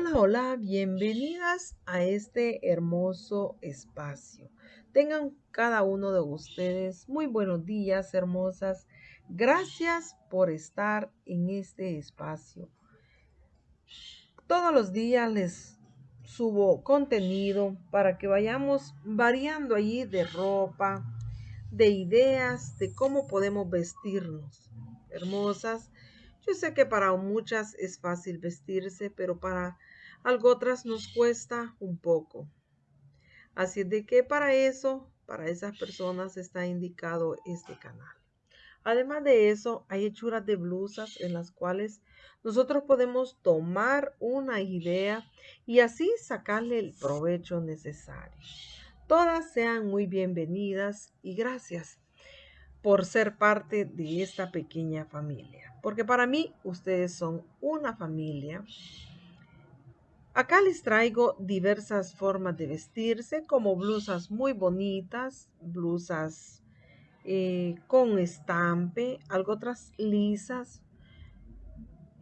Hola, hola, bienvenidas a este hermoso espacio. Tengan cada uno de ustedes muy buenos días, hermosas. Gracias por estar en este espacio. Todos los días les subo contenido para que vayamos variando allí de ropa, de ideas, de cómo podemos vestirnos. Hermosas, yo sé que para muchas es fácil vestirse, pero para algo otras nos cuesta un poco. Así de que para eso, para esas personas está indicado este canal. Además de eso, hay hechuras de blusas en las cuales nosotros podemos tomar una idea y así sacarle el provecho necesario. Todas sean muy bienvenidas y gracias por ser parte de esta pequeña familia. Porque para mí ustedes son una familia. Acá les traigo diversas formas de vestirse, como blusas muy bonitas, blusas eh, con estampe, algo otras lisas.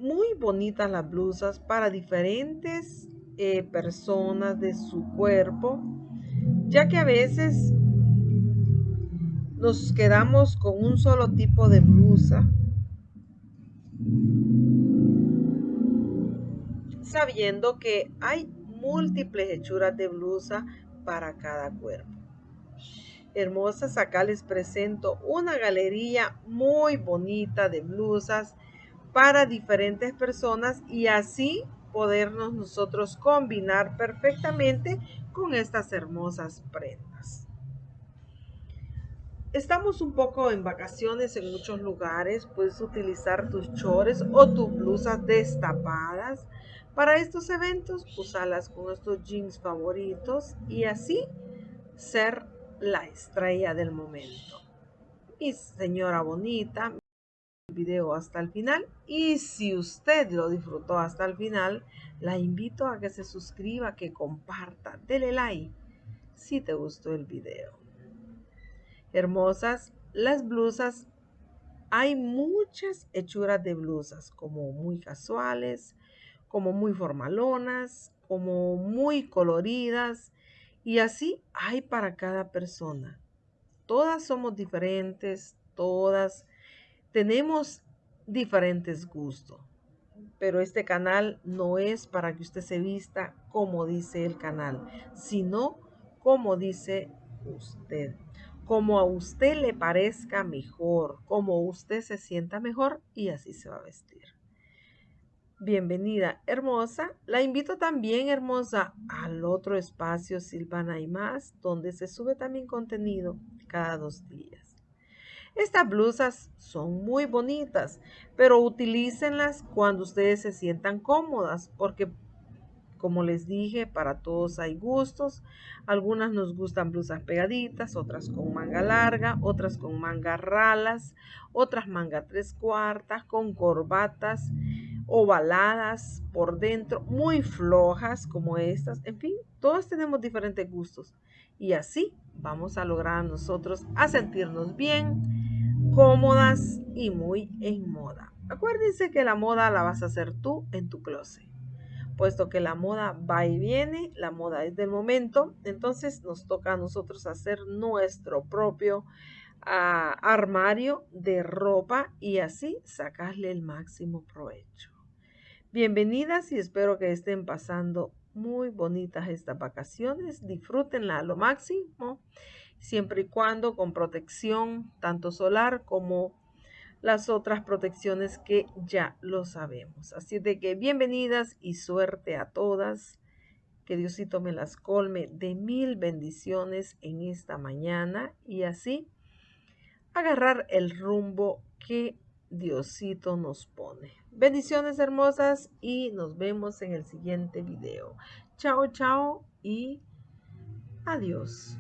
Muy bonitas las blusas para diferentes eh, personas de su cuerpo, ya que a veces nos quedamos con un solo tipo de blusa, sabiendo que hay múltiples hechuras de blusa para cada cuerpo. Hermosas, acá les presento una galería muy bonita de blusas para diferentes personas y así podernos nosotros combinar perfectamente con estas hermosas prendas. Estamos un poco en vacaciones en muchos lugares. Puedes utilizar tus chores o tus blusas destapadas. Para estos eventos, usarlas con estos jeans favoritos y así ser la estrella del momento. Mi señora bonita, el video hasta el final. Y si usted lo disfrutó hasta el final, la invito a que se suscriba, que comparta, dele like si te gustó el video hermosas. Las blusas, hay muchas hechuras de blusas, como muy casuales, como muy formalonas, como muy coloridas. Y así hay para cada persona. Todas somos diferentes, todas tenemos diferentes gustos. Pero este canal no es para que usted se vista como dice el canal, sino como dice usted como a usted le parezca mejor, como usted se sienta mejor y así se va a vestir. Bienvenida, hermosa. La invito también, hermosa, al otro espacio Silvana y más, donde se sube también contenido cada dos días. Estas blusas son muy bonitas, pero utilícenlas cuando ustedes se sientan cómodas, porque como les dije, para todos hay gustos. Algunas nos gustan blusas pegaditas, otras con manga larga, otras con manga ralas, otras manga tres cuartas, con corbatas ovaladas por dentro, muy flojas como estas. En fin, todos tenemos diferentes gustos. Y así vamos a lograr nosotros a sentirnos bien, cómodas y muy en moda. Acuérdense que la moda la vas a hacer tú en tu closet puesto que la moda va y viene, la moda es del momento, entonces nos toca a nosotros hacer nuestro propio ah, armario de ropa y así sacarle el máximo provecho. Bienvenidas y espero que estén pasando muy bonitas estas vacaciones, disfrútenla a lo máximo, siempre y cuando con protección tanto solar como las otras protecciones que ya lo sabemos. Así de que bienvenidas y suerte a todas. Que Diosito me las colme de mil bendiciones en esta mañana y así agarrar el rumbo que Diosito nos pone. Bendiciones hermosas y nos vemos en el siguiente video. Chao, chao y adiós.